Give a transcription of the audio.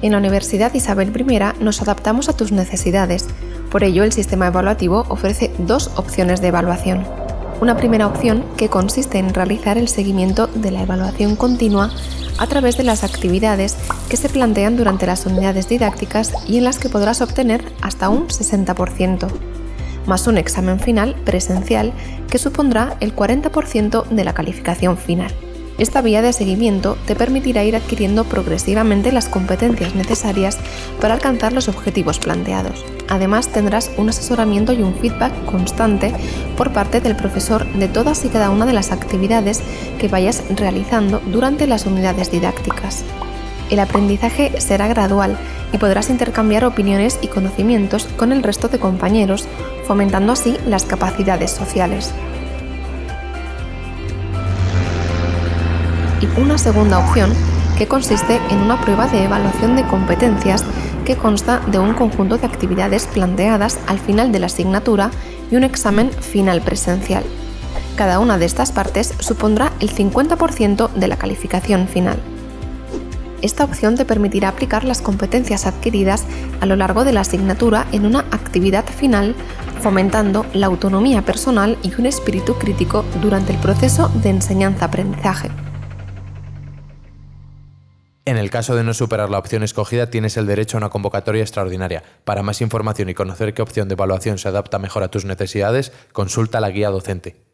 En la Universidad Isabel I nos adaptamos a tus necesidades, por ello el sistema evaluativo ofrece dos opciones de evaluación. Una primera opción que consiste en realizar el seguimiento de la evaluación continua a través de las actividades que se plantean durante las unidades didácticas y en las que podrás obtener hasta un 60%, más un examen final presencial que supondrá el 40% de la calificación final. Esta vía de seguimiento te permitirá ir adquiriendo progresivamente las competencias necesarias para alcanzar los objetivos planteados. Además tendrás un asesoramiento y un feedback constante por parte del profesor de todas y cada una de las actividades que vayas realizando durante las unidades didácticas. El aprendizaje será gradual y podrás intercambiar opiniones y conocimientos con el resto de compañeros, fomentando así las capacidades sociales. Y una segunda opción que consiste en una prueba de evaluación de competencias que consta de un conjunto de actividades planteadas al final de la asignatura y un examen final presencial. Cada una de estas partes supondrá el 50% de la calificación final. Esta opción te permitirá aplicar las competencias adquiridas a lo largo de la asignatura en una actividad final, fomentando la autonomía personal y un espíritu crítico durante el proceso de enseñanza-aprendizaje. En el caso de no superar la opción escogida, tienes el derecho a una convocatoria extraordinaria. Para más información y conocer qué opción de evaluación se adapta mejor a tus necesidades, consulta la guía docente.